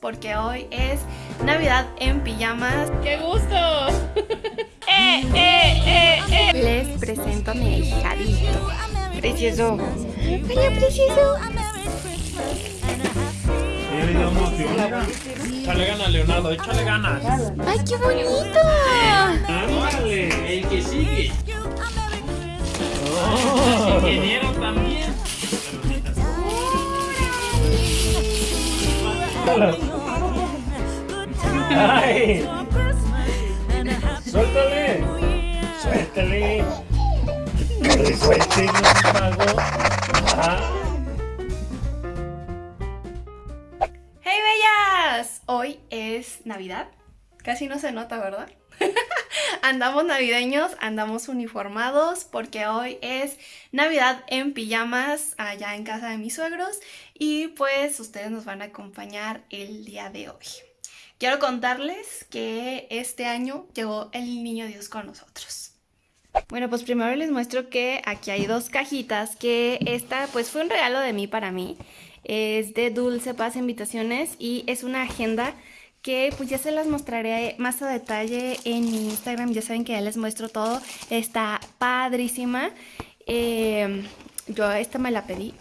porque hoy es Navidad en pijamas. ¡Qué gusto! ¡Eh, eh, eh, eh! Les presento a mi ahijadito. Precioso. Hola, precioso. Échale ganas, Leonardo, échale ganas. ¡Ay, qué bonito! Ándale, el que sigue. Oh. Ingeniero también. ¡Ay! ¡Suéltale! ¡Suéltale! ¡Que suelte, no mago! ¡Hey, bellas! Hoy es Navidad. Casi no se nota, ¿verdad? andamos navideños, andamos uniformados porque hoy es Navidad en pijamas allá en casa de mis suegros y pues ustedes nos van a acompañar el día de hoy. Quiero contarles que este año llegó el Niño Dios con nosotros. Bueno, pues primero les muestro que aquí hay dos cajitas, que esta pues fue un regalo de mí para mí. Es de Dulce Paz Invitaciones y es una agenda que pues ya se las mostraré más a detalle en mi Instagram. Ya saben que ya les muestro todo. Está padrísima. Eh, yo esta me la pedí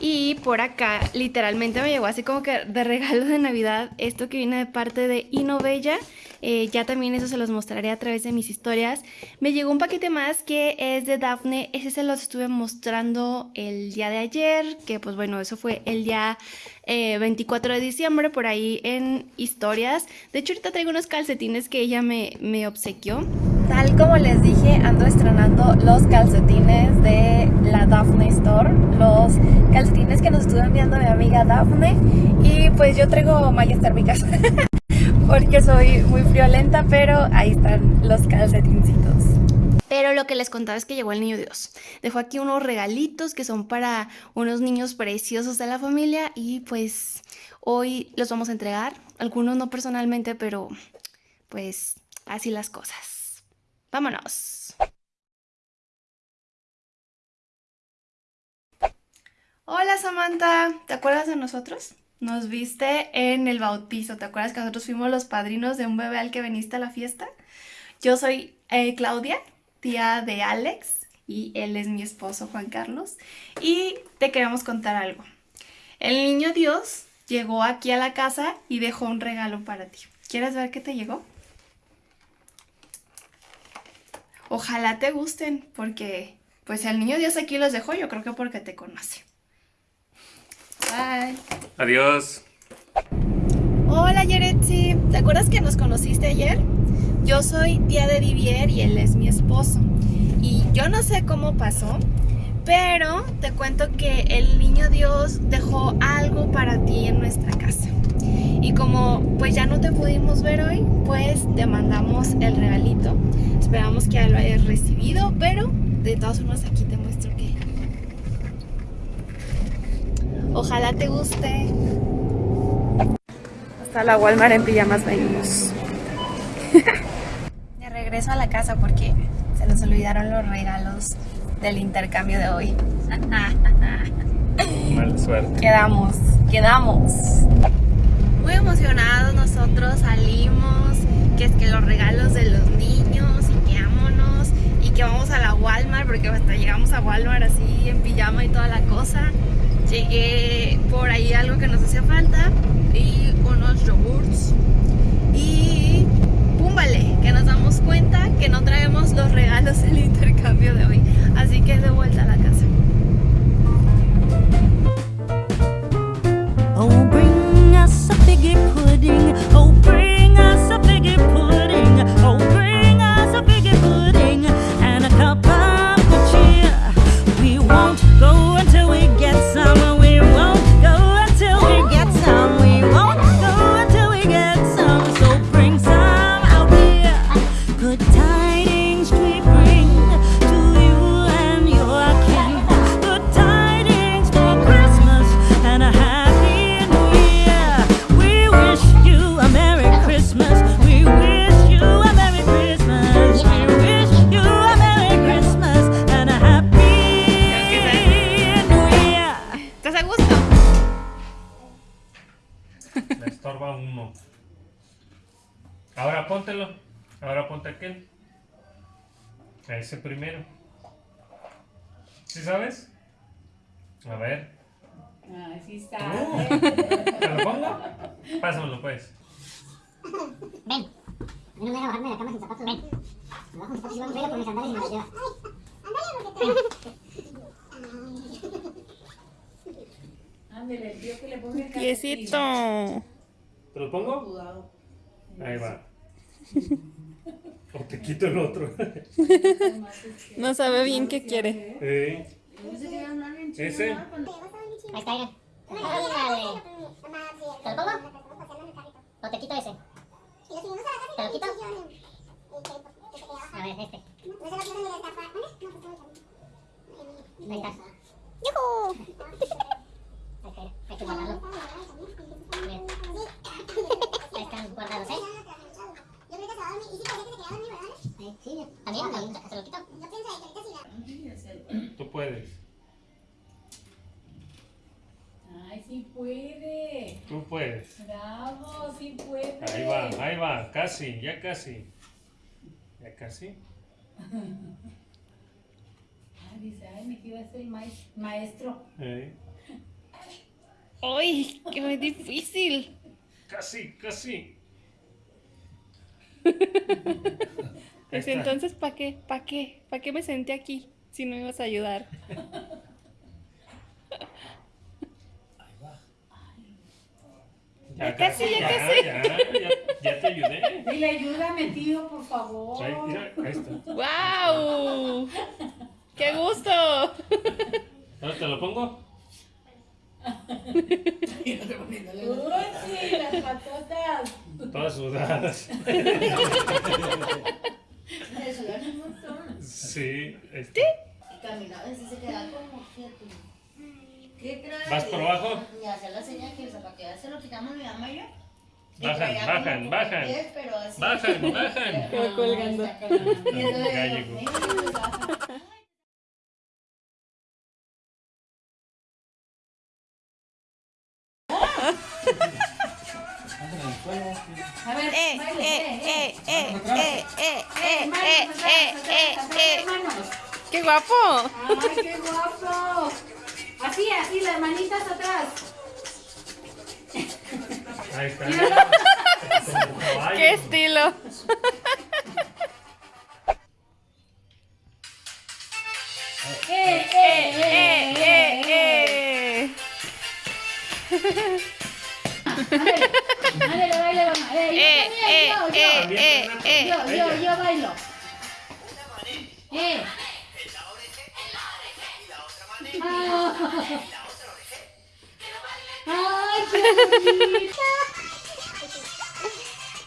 y por acá literalmente me llegó así como que de regalo de Navidad esto que viene de parte de Inovella. Eh, ya también eso se los mostraré a través de mis historias. Me llegó un paquete más que es de Daphne. Ese se los estuve mostrando el día de ayer, que pues bueno, eso fue el día 24 eh, de diciembre por ahí en historias. De hecho ahorita traigo unos calcetines que ella me, me obsequió. Tal como les dije, ando estrenando los calcetines de la Daphne Store, los calcetines que nos estuvo enviando mi amiga Daphne y pues yo traigo mallas térmicas porque soy muy friolenta, pero ahí están los calcetincitos. Pero lo que les contaba es que llegó el niño Dios. Dejó aquí unos regalitos que son para unos niños preciosos de la familia y pues hoy los vamos a entregar. Algunos no personalmente, pero pues así las cosas. Vámonos. Hola Samantha, ¿te acuerdas de nosotros? Nos viste en el bautizo, ¿te acuerdas que nosotros fuimos los padrinos de un bebé al que viniste a la fiesta? Yo soy eh, Claudia, tía de Alex, y él es mi esposo Juan Carlos, y te queremos contar algo. El niño Dios llegó aquí a la casa y dejó un regalo para ti. ¿Quieres ver qué te llegó? Ojalá te gusten, porque pues el niño Dios aquí los dejó, yo creo que porque te conoce. Bye. Adiós. Hola Yeretsi, ¿te acuerdas que nos conociste ayer? Yo soy tía de Divier y él es mi esposo. Y yo no sé cómo pasó, pero te cuento que el niño Dios dejó algo para ti en nuestra casa. Y como pues ya no te pudimos ver hoy, pues te mandamos el regalito. Esperamos que ya lo hayas recibido, pero de todas formas aquí te muestro que... Ojalá te guste. Hasta la Walmart en pijamas venimos. de regreso a la casa porque se nos olvidaron los regalos del intercambio de hoy. Mala suerte. Quedamos, quedamos muy emocionados nosotros salimos, que es que los regalos de los niños y que vámonos y que vamos a la Walmart porque hasta llegamos a Walmart así en pijama y toda la cosa. Llegué por ahí algo que nos hacía falta y unos yogurts y púmbale, que nos cuenta que no traemos los regalos del intercambio de hoy, así que de vuelta a la casa. A ese primero. ¿Sí sabes? A ver. Ay, sí está. ¿Te lo pongo? Pásamelo pues. Ven. Yo no me voy a bajarme de la cama sin zapatos. Ven. Me bajo mis zapatos y vamos a por mis sandalias y me las llevas. Ándale, el tío que le ponga el Piecito. ¿Te lo pongo? Ahí va. O te quito el otro. No sabe bien qué quiere. Eh, Ese. Ahí está. Ándale. ¿Te lo pongo? ¿O te quito ese? ¿Te lo quito? A ver, este. Ahí está. ¡Yujú! Ahí está, hay que guardarlo. Ahí están guardados, ¿eh? Sí, también, también, se lo quito. Tú puedes. Ay, sí puede. Tú puedes. Bravo, sí puede. Ahí va, ahí va. Casi, ya casi. Ya casi. Ay, dice, ay, es el maes- maestro. Eh, ¡Ay, qué muy difícil! Casi, casi. Pues entonces, ¿para qué? ¿Para qué? ¿Para qué me senté aquí si no me ibas a ayudar? Ya casi, ya casi. Ya, ya, ya te ayudé. Dile, ayúdame, tío, por favor. Ahí, mira, ahí está. ¡Wow! ¡Qué gusto! ¿Ahora te lo pongo? Uy, sí, las patotas. Todas sudadas. Me sudan un montón. Sí. Este. Y caminaba así se quedaba como quieto. ¿Qué trae? ¿Vas por abajo? Y hacía la señal que el zapateado se lo quitamos mi mamá y yo. Y Bajan, bajan, bajan. pies, pero así. Bajan, bajan. Va colgando. Y entonces eh, eh, Manos eh, eh, eh, eh! manos. ¡Qué guapo! ¡Ay, qué guapo! Así, así, las manitas atrás. Ahí está. Míralo. Como caballo. ¡Qué estilo! ¡Eh, ¡Eh, eh, eh, eh! Eh, yo ¡Eh, también, eh, yo, eh, eh, eh! Yo, yo, yo bailo. Eh. Ah. Ay, qué.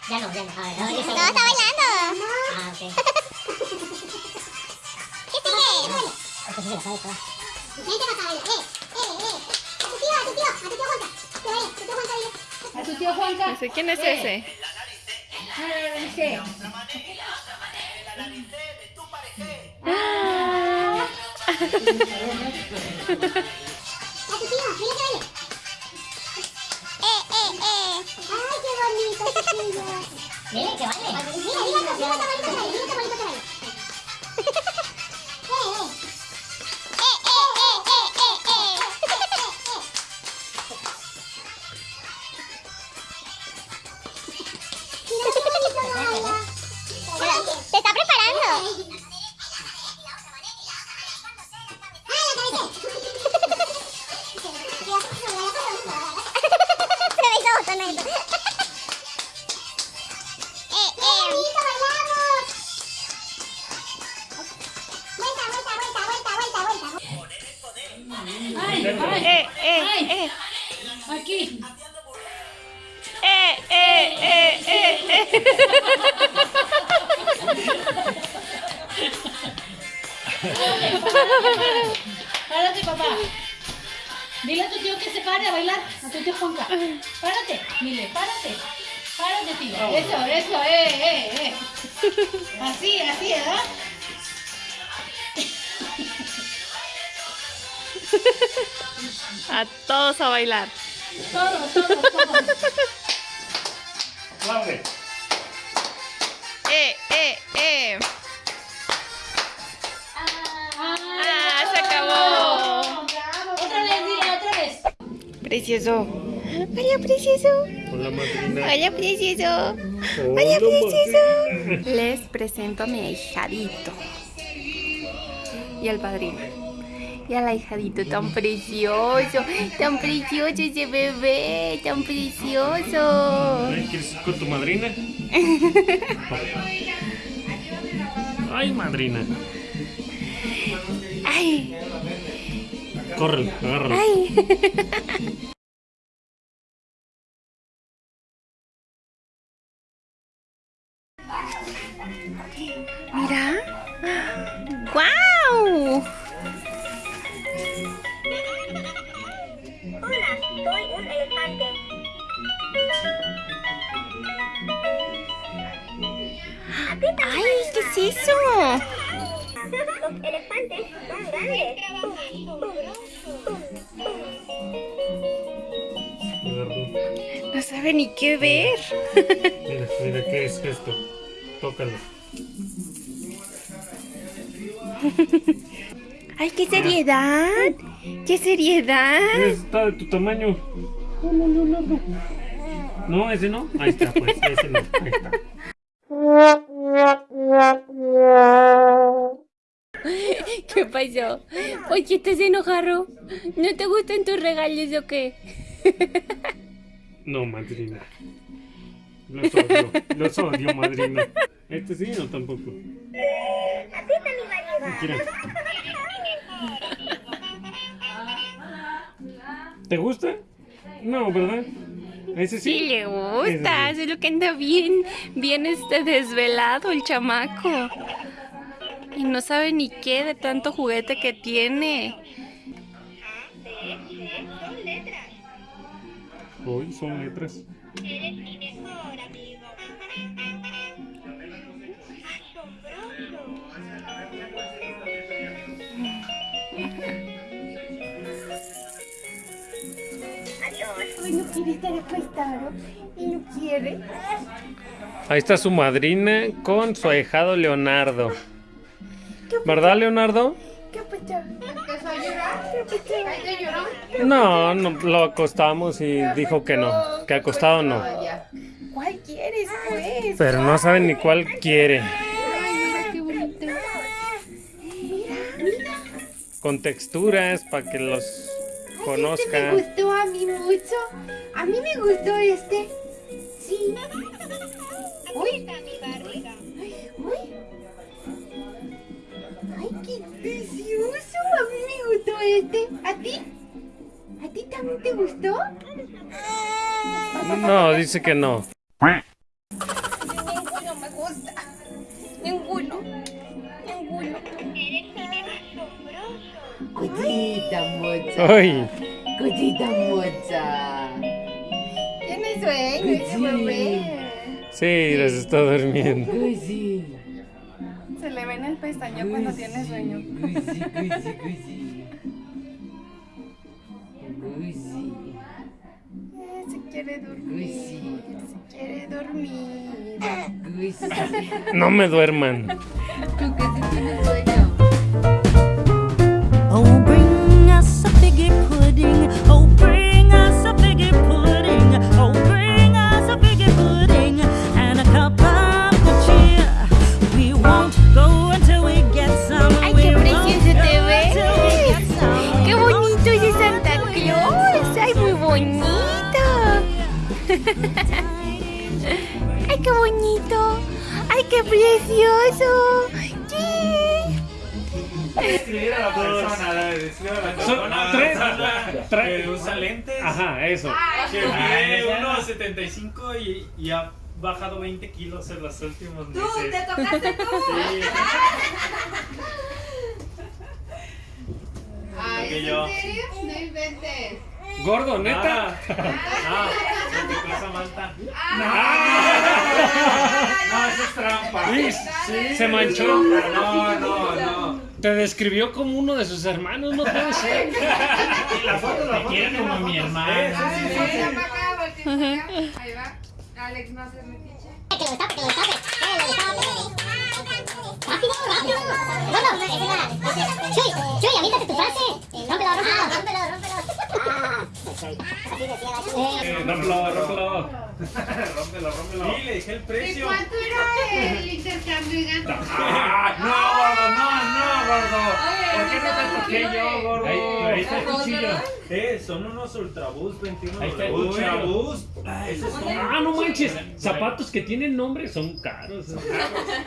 Ya no, ya no. A ver, ahora No, está bailando. Ah, ok. ¿Qué sigue? Tu tío Juanca. No sé quién es Eh, ese. ese. Ah. A tu tío, dile que baile. Eh, eh, eh. Ay, qué bonito, chiquillos. Que baile. Precioso. Hola, precioso. Hola, madrina. Hola, precioso. Hola, precioso. Les presento a mi ahijadito. Y al padrino. Y al ahijadito tan precioso. Tan precioso ese bebé. Tan precioso. ¿Quieres ir con tu madrina? Ay, madrina. Ay, Córrele, agárralo. ay. Qué ver. Mira, mira, ¿qué es esto? Tócalo. ¡Ay, qué seriedad! ¡Qué seriedad! Está de tu tamaño. No, ese no. Ahí está, pues, ese no. Ahí está. ¿Qué pasó? ¿Por qué estás enojado? ¿No te gustan tus regalos o qué? No, madrina. Los odio, los odio, madrina. Este sí o tampoco. Mira. ¿Te gusta? No, ¿verdad? Ese sí. Sí le gusta, Ese solo que anda bien, bien este desvelado el chamaco. Y no sabe ni qué de tanto juguete que tiene. Hoy son letras. Ay, no quiere estar acostado. Y no quiere. Ahí está su madrina con su ahijado Leonardo. ¿Verdad, Leonardo? ¿Qué pasó? ¿Empezó a llorar? ¿Qué pasó? No, no, lo acostamos y dijo que no, que acostado no. ¿Cuál quieres, pues? Pero no sabe ni cuál quiere. Ay, mira qué bonito. Con texturas para que los Este me gustó a mí mucho. A mí me gustó este. Sí. Uy. Este. ¿A ti? ¿A ti también te gustó? No, dice que no. Ninguno me gusta. Ninguno. Ninguno. Cosita mocha, Ay, cosita mocha. Tiene sueño ese bebé. sí, les está durmiendo. Se le ve en el pestañeo cuando tiene sueño. Eh, Se quiere dormir. cosi, Se quiere dormir. cosi. No me duerman. Tú casi tienes sueño. Oh, bring us a figgy pudding. Oh, bring qué bonito. Ay, qué precioso. ¿Qué? Describir a la persona, la de describir a la Son persona. tres. Que tres. usa lentes, Ajá, eso. que mide 1,75 y, y ha bajado 20 kilos en los últimos meses. Tú, te tocaste tú. Sí, Ay, que ¿es yo. en serio? No inventes. Gordo, neta. Ah, no, se te pasa Malta. No, eso es trampa. Sí, se manchó. No, no, no. Te describió como uno de sus hermanos, no puede ser. La foto, la foto. quiere como mi acá. Ahí va. Alex, no haces metiche. Que lo destape, que lo destape. Que lo destape. Rápido, rápido. No, no, tu frase. Rómpelo, rómpelo, rómpelo, rómpelo. Ah. Eh. Sí, le dije el ¿De precio. cuánto era el intercambio? Ah, no, gordo, no, no, gordo. ¿Por qué no te toqué yo, gordo? Ahí, ahí está el cuchillo. Eh, son unos Ultraboost 21 Ahí está el. Esos son Ah, no manches. Zapatos que tienen nombre son caros.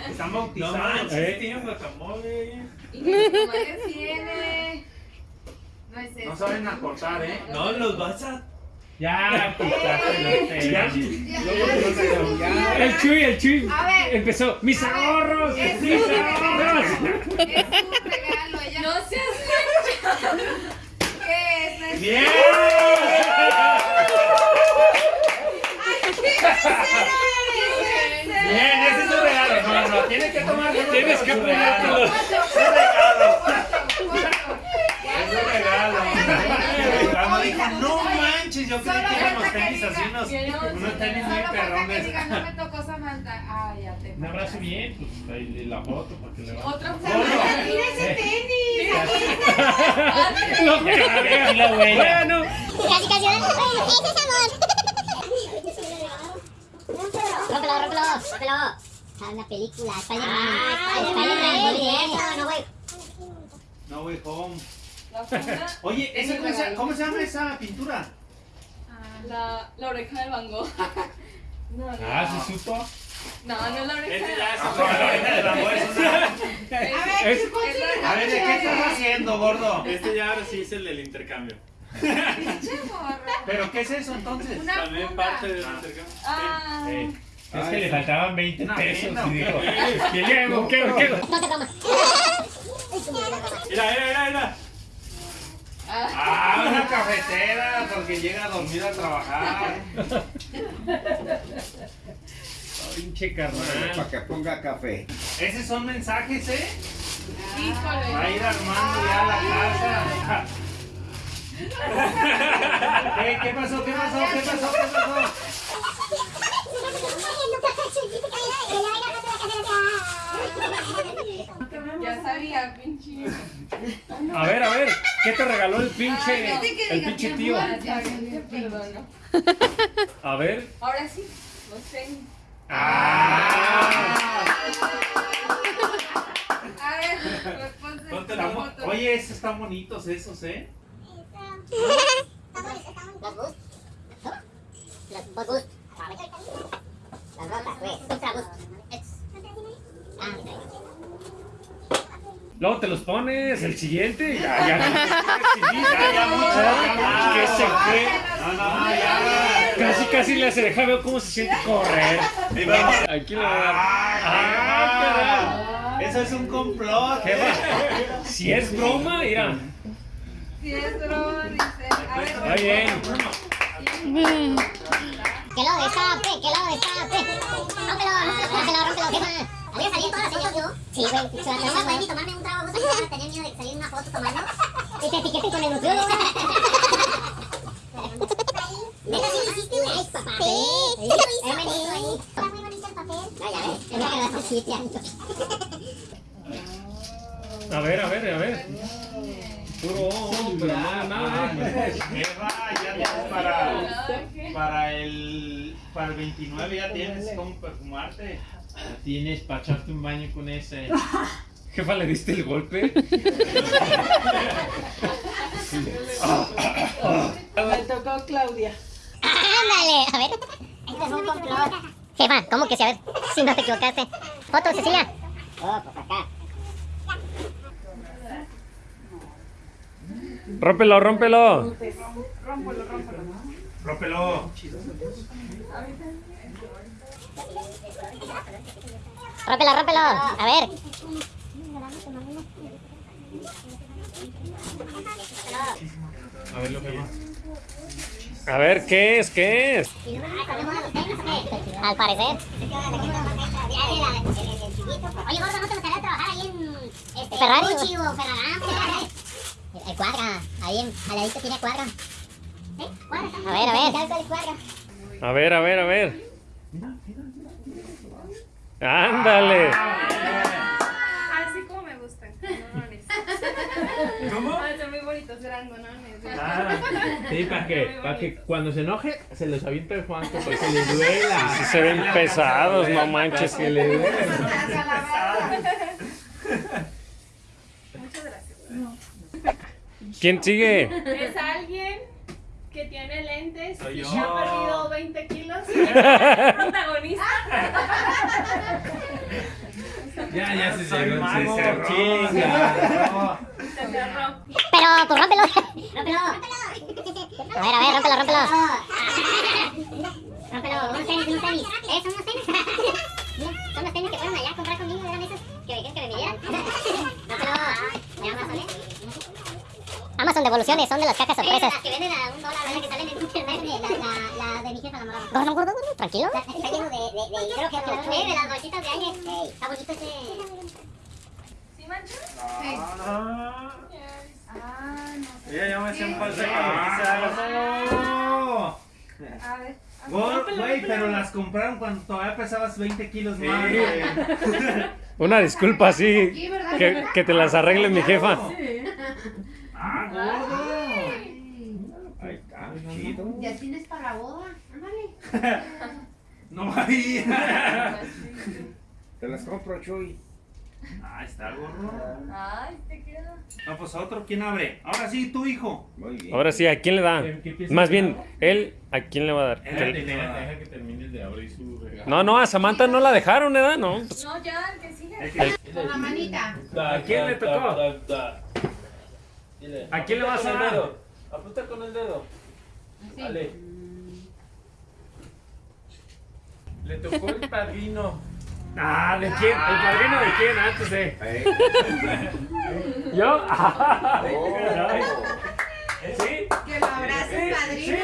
Están bautizados. No manches, Eh. tienen guacamole. ¿Y qué tiene? No es eso. No saben acortar, ¿eh? No, los vas a... Ya, quitaste Ya, los tenis. ya. El Chuy, el Chuy. A ver. Empezó. Mis A ver, ahorros, es mis un ahorros. Es un regalo. Ella no se ¿Qué es? ¡Bien! Bien, ese es un regalo. No, no, tienes que tomar. Tienes que ponértelo. Es un regalo. Es un regalo. Cuando dijo, no manches, yo creí que eran los tenis así, unos, unos tenis muy Solo falta que perrones. diga, no me tocó Samantha. Ah, ya te Un abrazo bien, pues ahí la foto para que le va. Otro Samantha, mira ese tenis. aquí Lo carga la abuela. Bueno, Casi, casi. Bueno, ese es amor. Rómpelo, rómpelo, rómpelo. Está una película, está bien. No, güey. No way home. La Oye, ¿esa Es un cosa- regalo. ¿cómo se llama esa pintura? La, la oreja de Van Gogh. No, no. ah, ¿se supo? No, no es la oreja. Este ya es la oreja de bolsa. A ver, Es- ¿qué ponte el A ver, ¿de qué estás haciendo, gordo? Este ya ahora sí es el del intercambio. ¿Pero qué es eso entonces? Una También funda. parte del intercambio. Ah, Sí. Es que le faltaban 20 Una pesos y dijo. Mira, mira, mira, mira. Ah, una cafetera, porque llega a dormir a trabajar. Pinche carnal. Para que ponga café. Esos son mensajes, ¿eh? Híjole. Va a ir armando ya la casa. ¿Qué, ¿Qué pasó? ¿Qué pasó? ¿Qué pasó? ¿Qué pasó? Ya sabía, pinche. A ver, a ver, ¿qué te regaló el pinche, Ay, el pinche tío? A ver. Ahora sí, los tenis. Ah. A ver, Ponte la. Oye, esos están bonitos esos, ¿eh? Las boost. Boost. Las rojas, güey. Ultra boost. Luego te los pones, el siguiente. Ya, ya. Ya, ya, mucho, ya, Que se fue. No, no, ya. Casi, casi le hace, deja ver cómo se siente correr. Aquí le va a dar. Ah, Ah, Eso es un complot. Si es broma, mira. Si es broma, dice. A ver, Está bien. Que lo destape, que lo destape. Rómpelo, rómpelo, rómpelo, ¿qué más? ¿Había salido todas las fotos yo? Sí, güey. No me pueden ni tomarme un trago justo para tener miedo de salir una foto tomando. Y te etiqueten con el nutriólogo. ¿Neta sí lo hiciste, güey? papá. Sí, sí lo hice. Está muy bonito el papel. Ah, ya ves. Es siete años. A ver, a ver, a ver. Puro, pero no, nada, ¿eh? Eva, ya tienes para, para el para el 29 ya tienes cómo perfumarte. Tienes para echarte un baño con ese. Jefa, ¿le diste el golpe? Me tocó Claudia. Ándale, a ver. Jefa, ¿cómo que sí? A ver, si no te equivocaste. Foto, Cecilia. Oh, pues acá. Rómpelo, rómpelo. Rómpelo. Rómpelo, rómpelo. A ver. A ver lo que va. A ver, ¿qué es? ¿Qué es? Al parecer. Oye, gordo, ¿no te gustaría trabajar ahí en este, Ferrari Gucci o Ferragamo? El cuadra, ahí en, al ladito tiene cuadra. ¿Eh? Cuadra. A ver, a ver. A ver, a ver, a ver. Ándale. Así como me gustan. ¿Cómo? Ay, son muy bonitos, grandones. Ah, Sí, para que, para que cuando se enoje se los avienta el Juanco para que le duela. Sí se ven pesados, no manches. Que le duela. Muchas gracias. ¿Quién sigue? Es alguien que tiene lentes Soy y yo. ha perdido 20 kilos. Es protagonista. Ya, ya se Soy cerró, mago. se cerró. Chinga. Se cerró. Pero, pues rómpelo. Rómpelo. A ver, a ver, rómpelo, rómpelo. Rómpelo, unos tenis, unos tenis. Eh, son unos tenis. Son los tenis que fueron allá a comprar conmigo, eran esos que me dijeron que me midieran. Rómpelo. De Amazon, ¿eh? Amazon devoluciones, son de las cajas sorpresas. Las que venden a un dólar, ¿verdad? Que salen en internet. La, la, la de mi jefa, la morada. Gordo, gordo, gordo, tranquilo. Está lleno de, de, de hidrógeno. Eh, de las bolsitas de aire. Está bonito ese... ¿Sí, mancha? Ah, Ah, no. Ella ya me hacía un par de Ah, camisas. A ver. Güey, pero las compraron cuando todavía pesabas 20 kilos Sí. más. Una disculpa, sí. Que, que te las arregle mi jefa. Ah, gordo. Ahí está, chido. Ya tienes para la boda. Ándale. No hay. Te las compro, Chuy. Ahí está, gordo. Ay, te queda. No, pues otro, ¿quién abre? Ahora sí, tu hijo. Muy bien. Ahora sí, ¿a quién le da? ¿Qué- qué piensas Más bien, él, ¿a quién le va a dar? Deja, Que- deja- deja que termine de abrir su regalo. No, no, a Samantha no la dejaron, ¿verdad? No. pues, No, ya, el que sigue. Con la manita. ¿A quién le tocó? Dile, ¿A quién le vas a el dar? dedo. Apunta con el dedo. Así. Dale. Le tocó el padrino. Ah, ¿de quién? ¿El padrino de quién? Antes de. ¿Yo? Ay. ¿Sí? Que lo abrace, padrino.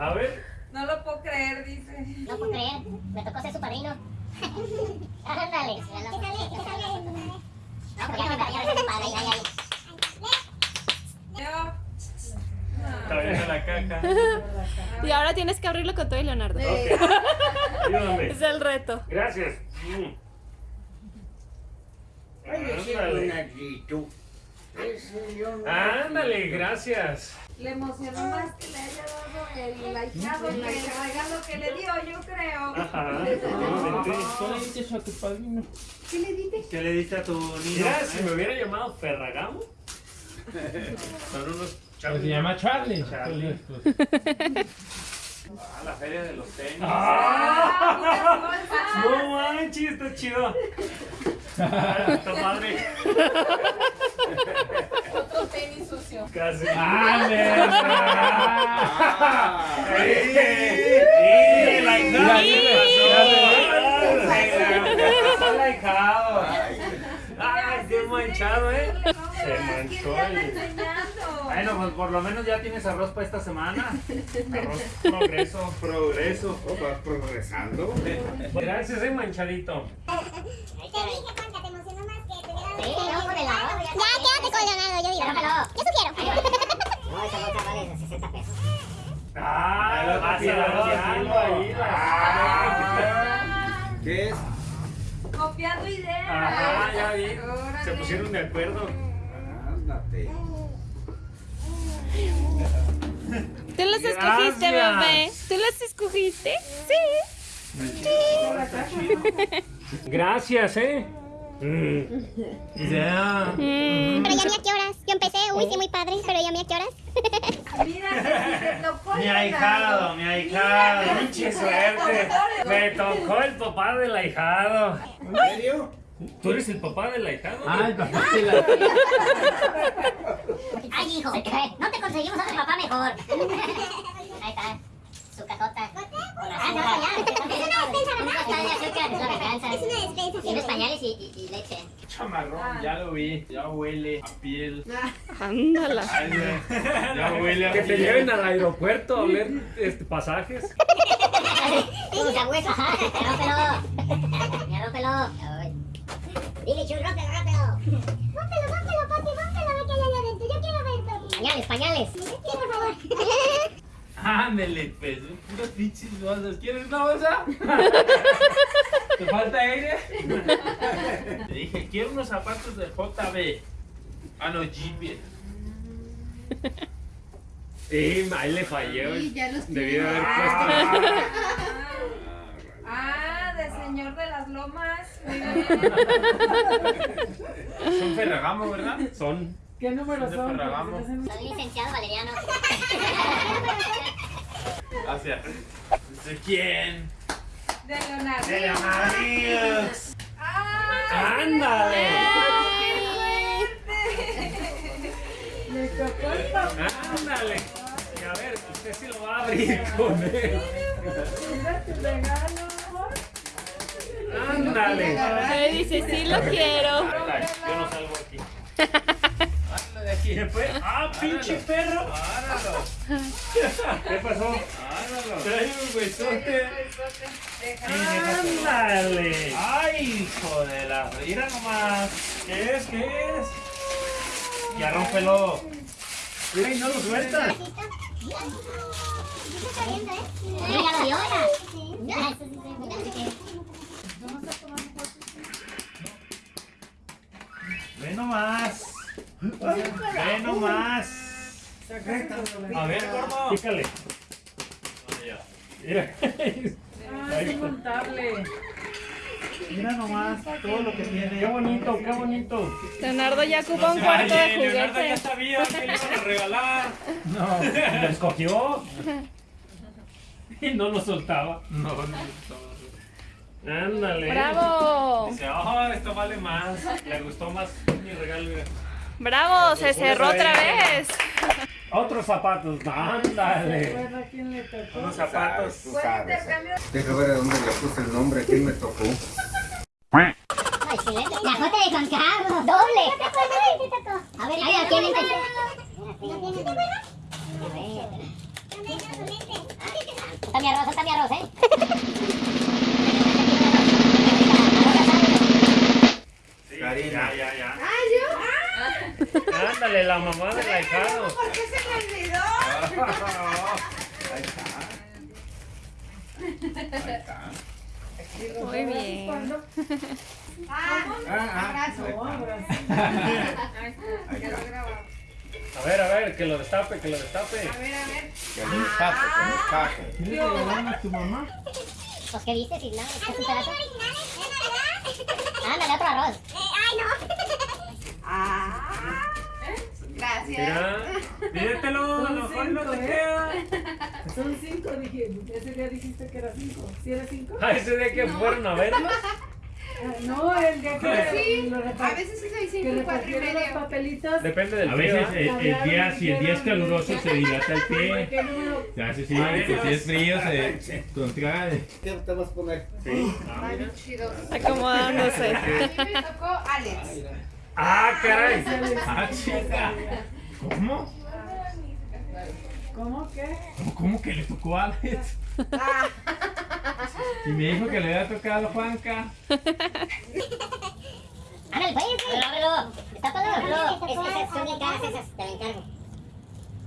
a- a ver. No lo puedo creer, dice. No puedo creer, me tocó ser su padrino. Ándale. ¿Qué sale? ¿Qué sale? No, porque ya me ya eres su padre, ya, ya, ya. Yo. Está la caja. Y ahora tienes que abrirlo con todo y Leonardo. Ayúdame. Es el reto. Gracias. Ándale. Gracias. Le emocionó más que le haya dado el ahijado que el regalo que le dio, yo creo. Ajá. ¿Qué le dices a tu padrino? ¿Qué le diste? ¿Qué le diste a tu niño? Mira, si me hubiera llamado Ferragamo. Son unos Pues se llama Charlie. Charlie. Ah, la feria de los tenis. ¡Ah! No manches, está chido. Ah, Está padre. Otro tenis sucio. Casi. ¡Ah. ¡Ay, qué manchado, eh! Se manchó? Bueno, pues por lo menos ya tienes arroz para esta semana. Arroz progreso. Progreso. ¿Vas progresando? Gracias, eh, manchadito. Sí, no, con el arroz. Ya, quédate con Leonardo, yo digo. Yo sugiero. No, esa bolsa vale 60 pesos. ¡Ah! Vas Vas a ahí. Ah. ¿Qué es? Copiando ideas. Ajá, ya vi. Se pusieron de acuerdo. Ándate. Tú los escogiste, bebé. ¿Tú los escogiste? Sí. Gracias, eh. Mm. Ya. Pero ya a qué horas. Yo empecé, uy, sí, muy padre, pero ya a qué horas. Mira, te tocó Mi el ahijado, mi ahijado. Pinche suerte. Me tocó el papá del ahijado. ¿En serio? ¿Tú eres el papá del ahijado? Ah, el papá de la... Ay, hijo, no te conseguimos otro papá mejor. Ahí está, su cajota. Ah, no, ya. Es una despensa, es una despensa. Tienes pañales y, y, y leche. Chamarrón, ya lo vi. Ya huele a piel. Ándala. Ay, güey. Ya huele a Que te lleven al aeropuerto a ver este, pasajes. Como sabueso. Rómpelo. Ya. Dile, Chuy, rómpelo, rómpelo. Rómpelo, rómpelo, papi, rómpelo, ve que hay allá adentro. Yo quiero verlo. Pañales, pañales. Sí, por favor. Ándele, pues. Puras pinches bolsas. ¿Quieres una bolsa? ¿Te falta aire? Te dije, quiero unos zapatos de JB. Ah, no, GB. Sí, ahí le fallé. Sí, ya los Debí de haber puesto. Ah, de señor de las lomas. Son Ferragamo, ¿verdad? Son. ¿Qué número De son? Ferragamo. Soy licenciado Valeriano. Gracias. ¿De quién? De Leonardo. De Leonardo. ¡Ah! ¡Ándale! Le tocó el papá. ¡Ándale! Y a ver, usted sí lo va a abrir con él. Mira tu regalo, ¡Ándale! Me dice, sí lo quiero. Yo no salgo aquí. Hazlo de aquí. Después, ¡ah, pinche perro! Áralo. ¿Qué pasó? Áralo. Trae un huesote. ¡Ándale! ¡Ay, hijo de la... Mira nomás. ¿Qué es? ¿Qué es? Ya rómpelo. Mira y no lo sueltas. Un regalo de hora. Ah, eso sí, sí, sí, sí. Ve nomás. Ve nomás. A ver, gordo. Pícale. Mira. Ah, es montable. Mira nomás todo lo que tiene. Qué bonito, qué bonito. Leonardo ya ocupa un cuarto de Leonardo ya juguete. sabía que le iban a regalar. No, lo escogió. Y no lo soltaba. No, no. Ándale. ¡Bravo! Oh, esto vale más. Le gustó más mi regalo. mira. ¡Bravo! Se cerró otra vez. Otros zapatos. Ándale. Unos zapatos. Fue intercambio. Deja ver a dónde le puse el nombre, quién me tocó. La J de Juan Carlos. Doble. A ver, a ver, ¿quién le Está mi arroz, está mi arroz, ¿eh? Ya, ya, ya. ¡Ah, yo! ¡Ah! Ándale, la mamá del ahijado. ¿Por qué se me olvidó? Ahí está. Ahí está. Muy bien. Ah, Ah, abrazo. Está. grababa. A ver, a ver, que lo destape, que lo destape. A ver, a ver. Que que escape. ¿Qué le tu mamá? Pues, ¿qué dices, Isla? ¿Qué es un pedazo? Ándale, otro arroz. Ah. Gracias. Mira. Pídetelo, a lo mejor no te ¿eh? queda. Son cinco, dije. Ese día dijiste que era cinco. ¿Sí era cinco? Ah, ese día que fueron a verlos. Ah, No, el día que Sí, lo a veces sí soy que cinco cuatro y repartieron los medio. papelitos. Depende del A veces ¿ah? el, el día, si el día es caluroso, se dilata el pie. ¿Qué? Se hace así, pues si es frío, se, contrae. ¿Qué te vas a poner? Sí. Chido. Acomodándose. A mí me tocó Alex. Ah, caray. Ah, chica. ¿Cómo? ¿Cómo que? ¿Cómo, cómo que le tocó a Alex? Ah, Y me dijo que le había tocado a Juanca. Ándale, pues. Ábrelo, ábrelo. Destápalo. Ábrelo. Es que esas son bien caras esas. Te lo encargo.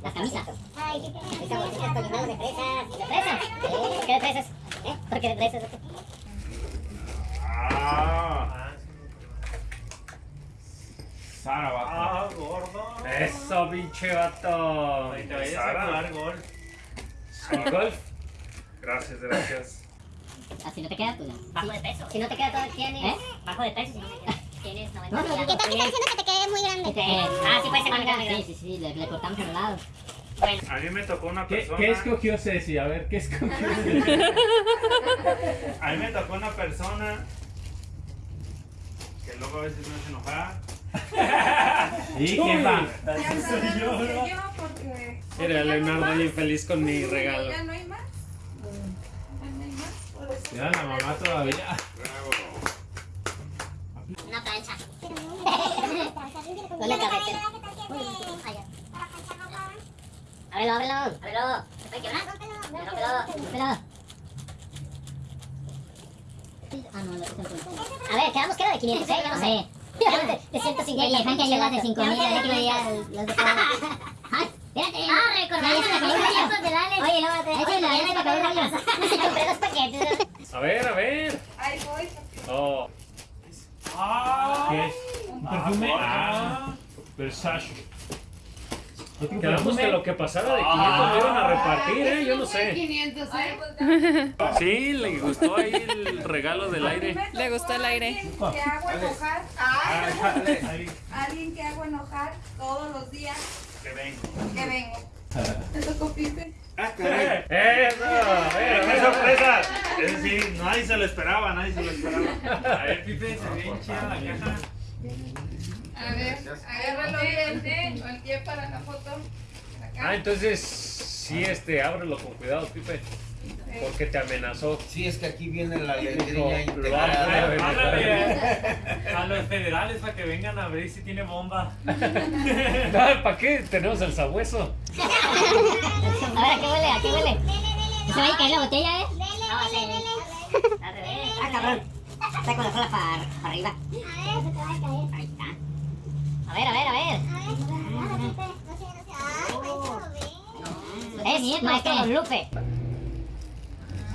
Las camisas. Ay, qué caras. Esas bolsitas con de fresas. ¿De fresas? ¿Por qué de fresas? ¿Eh? ¿Por qué de fresas? Ah, Sara, va. ah, gordo. Eso, pinche vato. Te vayas a jugar gol. ¿El golf? Gracias, gracias. Ah, si no te queda, pues Bajo de peso. Si no te queda todo, tienes. ¿Eh? Bajo de peso, si no te queda. Tienes 90 ¿Qué tal que estás diciendo que te quede muy grande? Ah, sí puede ser más grande. Sí, sí, sí, le, le cortamos el lado. A mí me tocó una ¿Qué, persona. ¿Qué escogió Ceci? A ver, ¿qué escogió? A mí me tocó una persona que luego a veces me hace enojar. ¿Y quién va? Así soy yo, ¿no? yo porque. Mira, Leonardo bien feliz con mi regalo. Ya no hay más. Ya no hay más. Por eso. Mira la mamá todavía. Una plancha. La carretera. Ábrelo, ábrelo. Ábrelo. ¿Se puede quebrar? Rómpelo. Rómpelo. Ah, no, lo A ver, quedamos que era de 500, ¿eh? Yo no sé. De 150. Y Frank lleva de 5000, ya que veía los de Ay, espérate. Ah, recordé. Oye, no, te... Oye, la verdad que compré dos paquetes. A ver, a ver. Ahí voy. Oh. ¿Qué? ¿Un perfume? Ah, Versace. Quedamos que lo que pasara de 500 lo iban a repartir, ¿eh? Yo no sé. 500, ¿eh? Sí, le gustó ahí el regalo del aire. Le gustó el aire. Que hago enojar. Ay, alguien que hago enojar todos los días Que vengo. que vengo. Te tocó Pipe. Ah, caray. ¡Eso! ¡Qué sorpresa! Es decir, nadie se lo esperaba, nadie se lo esperaba. A ver, Pipe, se ve chida la caja. A ver, agárralo bien. El pie para la foto. Ah, entonces sí, este, ábrelo con cuidado, Pipe. Porque te amenazó. Sí, es que aquí viene la letrilla integrada. a los federales para que vengan a ver si tiene bomba. ¿Para qué? Tenemos el sabueso. A ver, ¿a qué huele? ¿A qué huele? ¿No se va a caer la botella, eh? No. Al revés. Ah, cabrón. Está con la cola para arriba. A ver, se te va a caer. Ahí está. A ver, a ver, a ver. A ver. No no. Es maestro Lupe.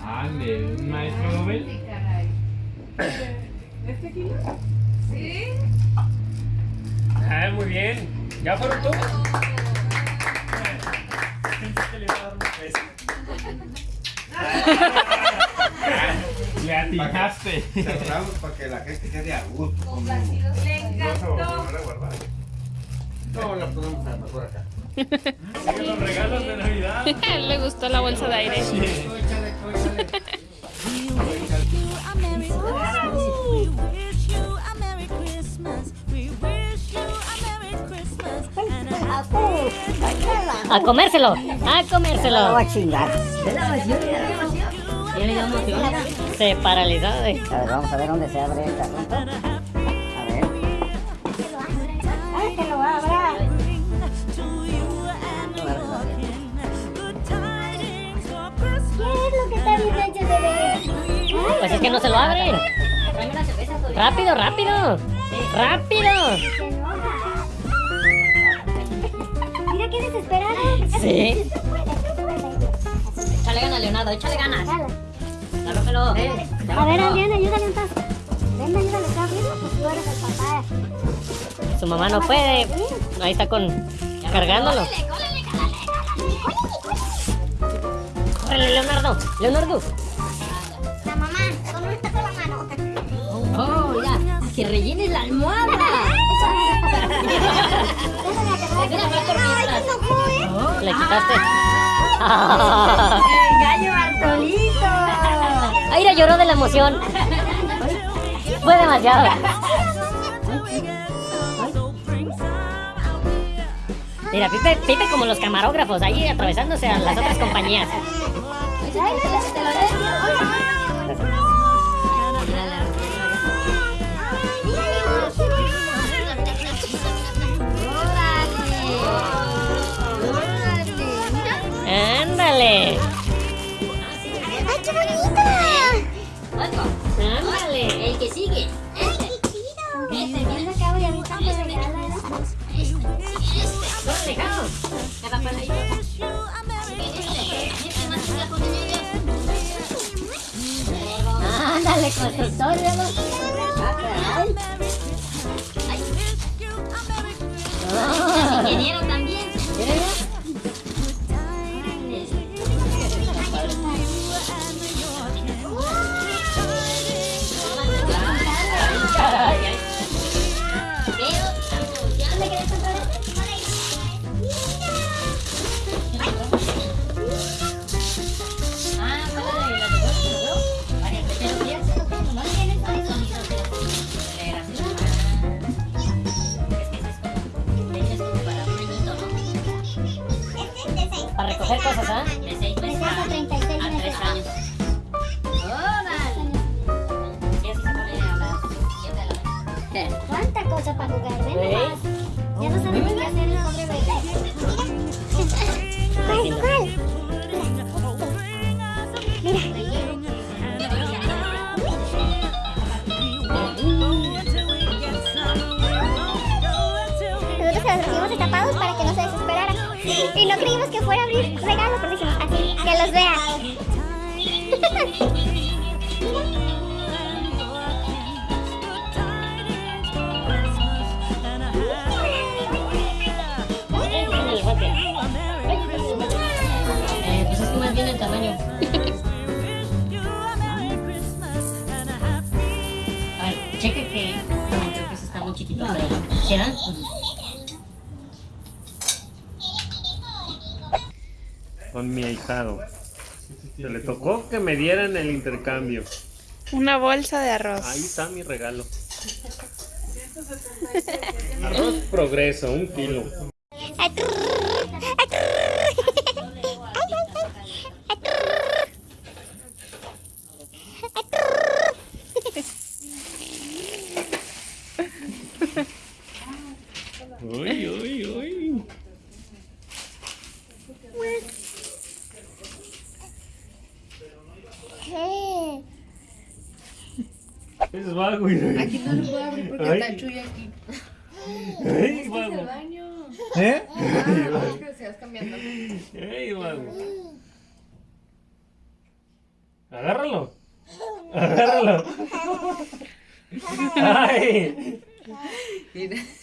Ande, un maestro Nobel. ¿Este kilo? ¿Sí? Ah, muy bien. ¿Ya fueron todos? Pensé que le iba a dar un beso. Le atinaste. Cerramos para que la gente quede a gusto. Complacidos. Le encantó. No, la podemos a mejor acá. Sigue los regalos de Navidad. Le gustó la bolsa de aire. A comérselo, a comérselo. a chingar. Se paralizó. A ver, vamos a ver dónde se abre esta. A ver. Ay, que lo abra. ¿Qué es lo que está bien hecho, bebé? Pues es que no se lo abren. Rápido, rápido. Rápido. Qué desesperada. Sí. Puede, puede. Échale ganas, Leonardo, échale ganas. Dale. Dálópelo. A ver, Adriana, ayúdale un paso. Ven, ayúdale acá arriba, pues tú eres el papá. Su mamá no puede. Ahí está con cargándolo. Córrele, Leonardo. Leonardo. La mamá, con esta con la mano. Oh, mira. Que rellenes la almohada. Oh, le quitaste. El gallo Bartolito. Aira lloró de la emoción. Fue demasiado. Mira, Pipe, Pipe como los camarógrafos, ahí atravesándose a las otras compañías. ¡Ándale! ¡Ay, qué bonito! ¡Ándale! El que sigue. ¡Ay, qué chido! Este, acabo y a mí también me regalan. ¡Órale, Jao! ¿Qué papá le Ándale. Ingeniero también. ¿Cuánta cosa para jugar? Ven nomás. Ya no sabemos qué hacer el pobre bebé. Mira. ¿Cuál? ¿Cuál? Mira. Nosotros se los recibimos destapados para que no se desesperaran. Y no creímos que fuera a abrir regalos, pero dijimos así, que los vean. Con mi ahijado. Se le tocó que me dieran el intercambio. Una bolsa de arroz. Ahí está mi regalo. Arroz progreso, un kilo. Uy, uy, uy. Vago, güey. Aquí no lo puedo abrir porque Ay. está Chuy aquí. Ay, vago. el baño. ¿Eh? Ah, que se vas cambiando. Ey, vago. Agárralo. Agárralo. Ay.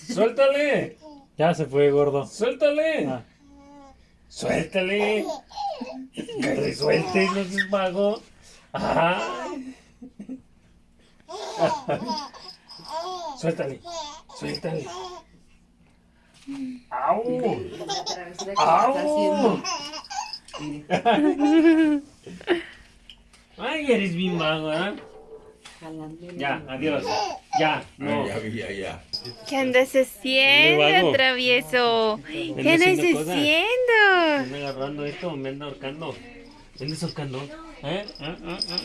Suéltale. Ya se fue, gordo. Suéltale. Ah. Suéltale. Que le sueltes, no seas vago. Ajá. Suéltale. Suéltale. ¡Au! ¡Au! Ay, eres bien vago, ¿eh? Ya, adiós. Ya, no. Ya, ya, ya. ¿Qué andas haciendo, travieso? ¿Qué andas haciendo cosas. ¿Me agarrando esto me anda ahorcando? ¿Me andas ahorcando? ¿Eh? ¿Ah, ah, ah?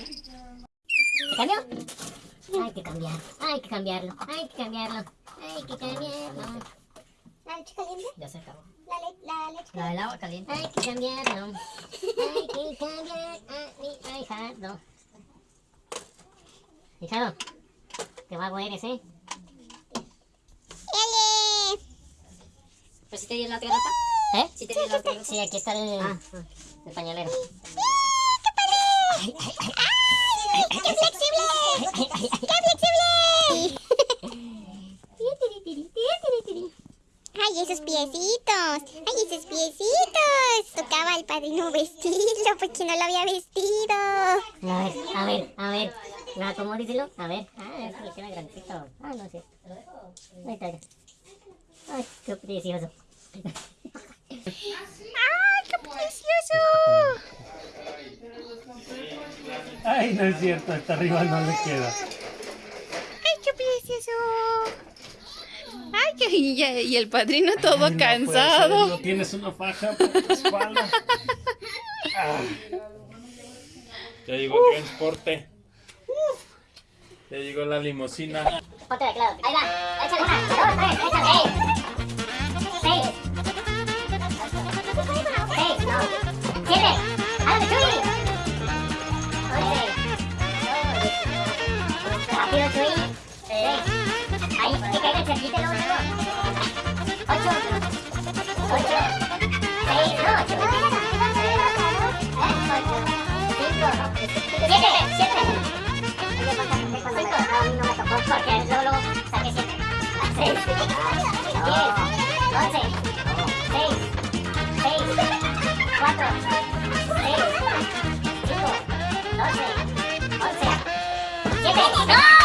¿Te que cambiar, hay que cambiarlo, hay que cambiarlo, hay que cambiarlo. ¿La leche caliente? Ya se acabó. La, le la leche La del agua caliente. Hay que cambiarlo. Hay que cambiar a mi ahijado. Hijado, qué vago eres, ¿eh? ¡Ele! ¿Pero si te dio la otra gata? ¿Eh? ¿Sí te dio la otra Sí, aquí está el, el pañalero. ¡Qué flexible! ¡Qué ¡Ay, esos piecitos! ¡Ay, esos piecitos! Tocaba al padrino vestirlo porque no lo había vestido. A ver, a ver, a ver. ¿Me acomódiselo? A ver. Ah, eso le queda grandecito. Ah, no es cierto. Ahí está. ya. Ay, qué precioso. ¡Ay, qué precioso! Ay, no es cierto, hasta arriba no le queda. ¡Ay, qué precioso! ¡Ay, qué... Y, y el padrino todo Ay, no ser, cansado. No tienes una faja por tu espalda. Ah. Ya llegó el transporte. Ya llegó la limusina. Ponte de claro. Ahí va. Échale una, dos, tres, échale. Seis. Seis, no. Siete. ¡Ándale, Chuy! Luego, luego. Ocho. Ocho. Seis. Ocho. No, no siete. ¡No!